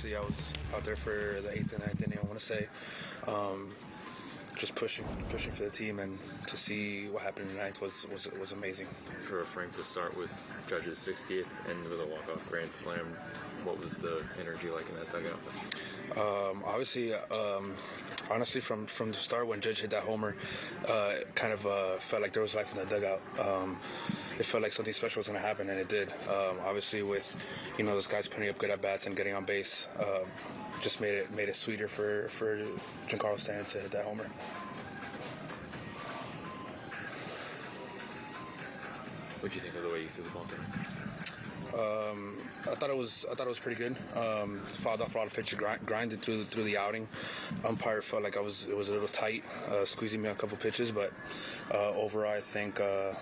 obviously I was out there for the eighth and ninth inning. I want to say, um, just pushing, pushing for the team, and to see what happened in the ninth was was was amazing. For a Frank to start with Judge's 60th and with a walk-off grand slam, what was the energy like in that dugout? Um, obviously, um, honestly, from from the start when Judge hit that homer, uh, it kind of uh, felt like there was life in the dugout. Um, it felt like something special was going to happen, and it did. Um, obviously, with you know those guys putting up good at bats and getting on base, uh, just made it made it sweeter for for Giancarlo Stanton to hit that homer. What do you think of the way you threw the ball tonight? Um, I thought it was I thought it was pretty good. Um, fouled off a lot of pitches, grind, grinded through the, through the outing. Umpire felt like I was it was a little tight, uh, squeezing me a couple pitches, but uh, overall I think uh,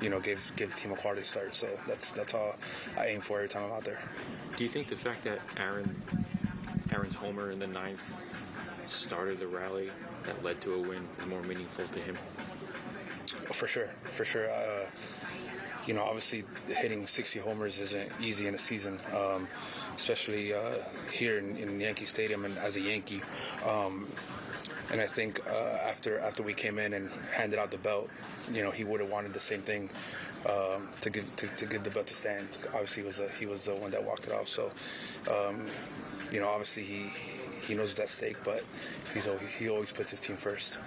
you know gave gave the team a quality start. So that's that's all I aim for every time I'm out there. Do you think the fact that Aaron Aaron's homer in the ninth started the rally that led to a win is more meaningful to him? For sure, for sure. Uh, you know, obviously hitting 60 homers isn't easy in a season, um, especially uh, here in, in, Yankee Stadium and as a Yankee. Um, and I think uh, after after we came in and handed out the belt, you know, he would have wanted the same thing um, to give to, to, give the belt to Stan. Obviously, he was a, he was the one that walked it off. So, um, you know, obviously he he knows it's at stake, but he's always, he always puts his team first.